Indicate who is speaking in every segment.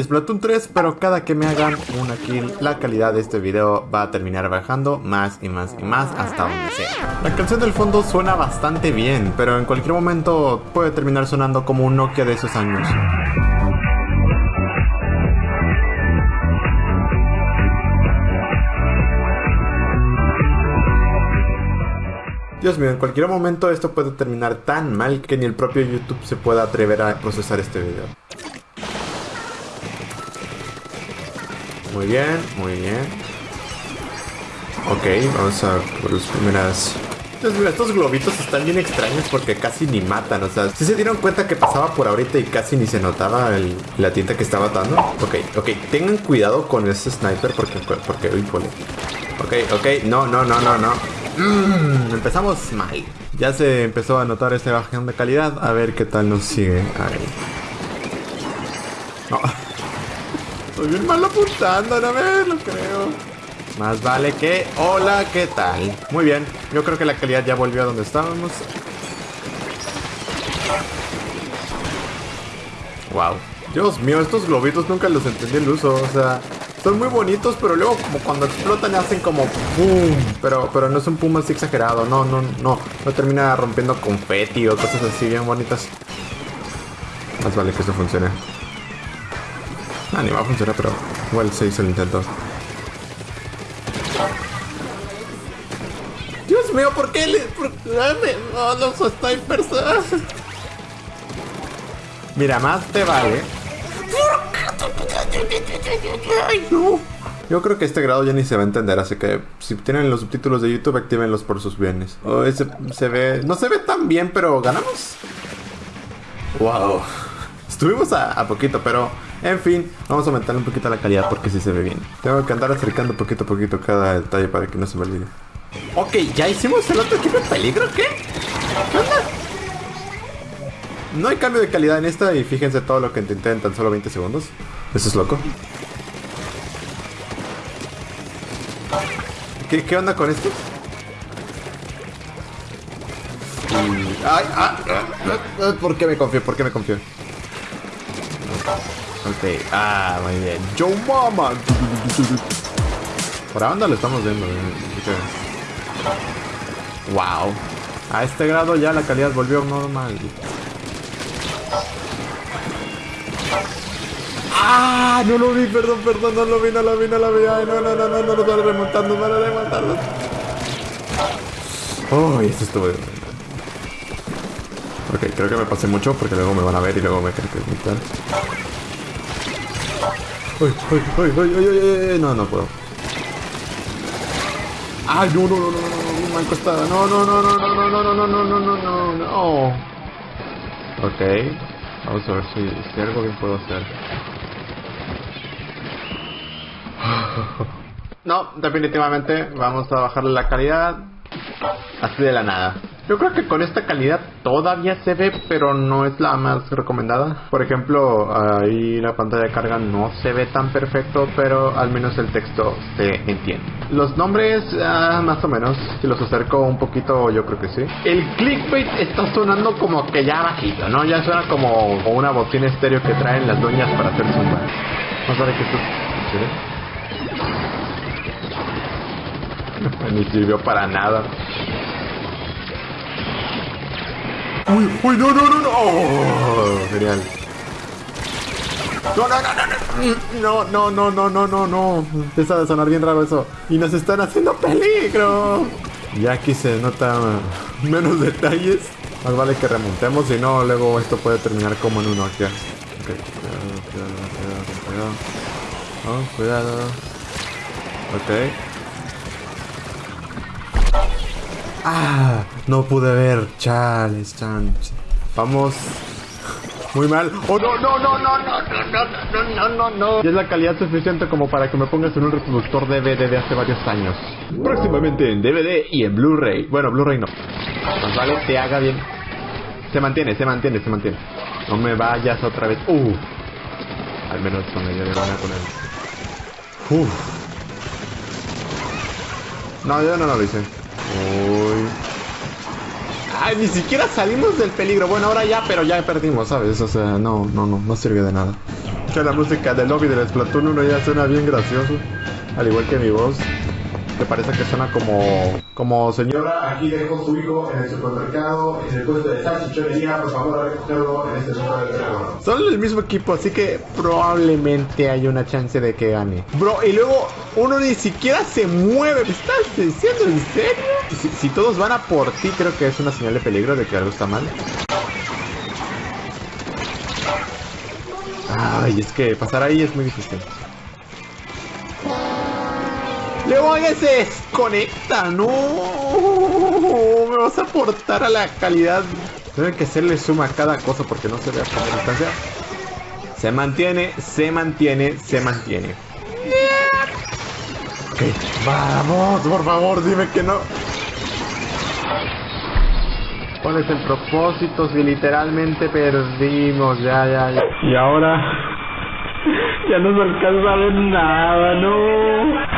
Speaker 1: Splatoon 3, pero cada que me hagan una kill, la calidad de este video va a terminar bajando más y más y más hasta donde sea. La canción del fondo suena bastante bien, pero en cualquier momento puede terminar sonando como un Nokia de esos años. Dios mío, en cualquier momento esto puede terminar tan mal que ni el propio YouTube se pueda atrever a procesar este video. Muy bien, muy bien. Ok, vamos a por las primeras... Mío, estos globitos están bien extraños porque casi ni matan. O sea, si se dieron cuenta que pasaba por ahorita y casi ni se notaba la tinta que estaba dando? Ok, ok, tengan cuidado con ese sniper porque... porque uy, Ok, ok, no, no, no, no, no. Mmm, empezamos mal. Ya se empezó a notar este bajón de calidad. A ver qué tal nos sigue. No. Estoy bien mal apuntando, no me lo creo. Más vale que... Hola, ¿qué tal? Muy bien. Yo creo que la calidad ya volvió a donde estábamos. Wow. Dios mío, estos globitos nunca los entendí el uso. O sea, son muy bonitos, pero luego como cuando explotan hacen como ¡pum! Pero, pero no es un pum así exagerado. No, no, no. No termina rompiendo confeti o cosas así bien bonitas. Más vale que eso funcione. Ah, ni va a funcionar, pero igual se hizo el intento. Dios mío, ¿por qué le...? Por... No, los snipers. Mira, más te vale. Ay, no. Yo creo que este grado ya ni se va a entender, así que si tienen los subtítulos de YouTube, actívenlos por sus bienes. Oh, ese se ve... No se ve tan bien, pero ¿ganamos? Wow. Estuvimos a, a poquito, pero en fin, vamos a aumentar un poquito la calidad porque sí se ve bien. Tengo que andar acercando poquito a poquito cada detalle para que no se me olvide. Ok, ¿ya hicimos el otro equipo de peligro? ¿Qué? ¿Qué onda? No hay cambio de calidad en esta y fíjense todo lo que intenté en tan solo 20 segundos. Eso es loco. ¿Qué, qué onda con esto? Ay, ah, ah, ah, ¿Por qué me confío? ¿Por qué me confío? Ok, ah, muy bien. Yo mama. Por ahora lo estamos viendo. Wow. A este grado ya la calidad volvió normal. ¡Ah! No lo vi, perdón, perdón, no lo vi, no lo vi, no lo vi. Ay, no, no, no, no, no, no, no, remontando, no, remontando. Oh, esto estuvo. Ok, creo que me pasé mucho porque luego me van a ver y luego me creen que es muy Uy, uy, uy, uy, uy, uy, no, no puedo. Ay, no, no, no, no, no, no, mal costada. No, no, no, no, no, no, no, no, no, no, no, no, no. Ok. Vamos a ver si, si algo bien puedo hacer. No, definitivamente vamos a bajarle la calidad así de la nada. Yo creo que con esta calidad todavía se ve, pero no es la más recomendada. Por ejemplo, ahí la pantalla de carga no se ve tan perfecto, pero al menos el texto se entiende. Los nombres, ah, más o menos, si los acerco un poquito, yo creo que sí. El clickbait está sonando como que ya bajito, ¿no? Ya suena como una bocina estéreo que traen las dueñas para hacer zumba. A ver que esto... Ni sirvió para nada. Uy, uy, no, no, no, no. Oh, genial. No, no, no, no, no, no, no, no, no, no. Empieza a sonar bien raro eso. Y nos están haciendo peligro. Ya aquí se nota menos detalles. Más vale que remontemos, si no, luego esto puede terminar como en uno aquí. Ok, cuidado, cuidado, cuidado, cuidado. Oh, cuidado. Ok. Ah, no pude ver. Chales, chan. Vamos. Muy mal. Oh, no, no, no, no, no, no, no, no, no, no. Y es la calidad suficiente como para que me pongas en un reproductor DVD de hace varios años. Próximamente en DVD y en Blu-ray. Bueno, Blu-ray no. Más vale te haga bien. Se mantiene, se mantiene, se mantiene. No me vayas otra vez. Uh. Al menos con ella de gana con él. Uf. No, yo no lo hice. Ay, ni siquiera salimos del peligro. Bueno, ahora ya, pero ya perdimos, ¿sabes? O sea, no, no, no, no sirve de nada. la música del lobby del Splatoon 1 ya suena bien gracioso. Al igual que mi voz. Parece que suena como... Como señora, aquí dejo su hijo en el supermercado, en el puesto de salchichonería, por favor recogerlo en este. Son el mismo equipo, así que probablemente hay una chance de que gane. Bro, y luego uno ni siquiera se mueve. ¿Me estás diciendo en serio? Si, si todos van a por ti, creo que es una señal de peligro de que algo está mal. Ay, es que pasar ahí es muy difícil. Luego ya se desconecta, no. Me vas a aportar a la calidad. Debe que hacerle suma a cada cosa porque no se ve a la distancia. Se mantiene, se mantiene, se mantiene. Ok, vamos, por favor, dime que no. ¿Cuál es el propósito si literalmente perdimos? Ya, ya, ya. Y ahora ya no se alcanza a ver nada, no.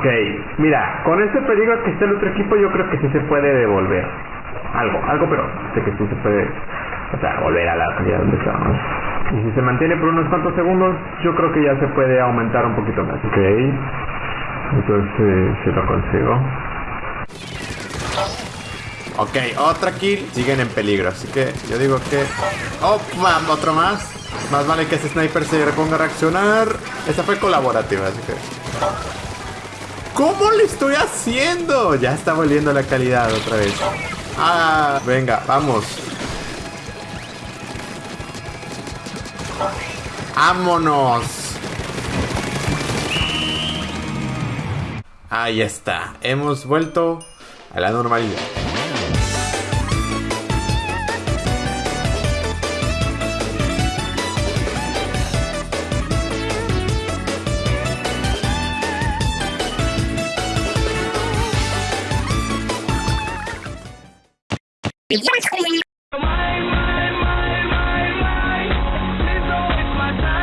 Speaker 1: Ok, mira, con ese peligro que está el otro equipo, yo creo que sí se puede devolver. Algo, algo, pero sé que sí se puede, o sea, volver a la calidad donde estábamos. Y si se mantiene por unos cuantos segundos, yo creo que ya se puede aumentar un poquito más. Ok, entonces se lo consigo. Ok, otra kill. Siguen en peligro, así que yo digo que... ¡Oh, otro más! Más vale que ese sniper se reponga a reaccionar. Esa fue colaborativa, así que... ¿Cómo le estoy haciendo? Ya está volviendo la calidad otra vez. Ah, venga, vamos. ¡Vámonos! Ahí está. Hemos vuelto a la normalidad.
Speaker 2: Ебать хуйню.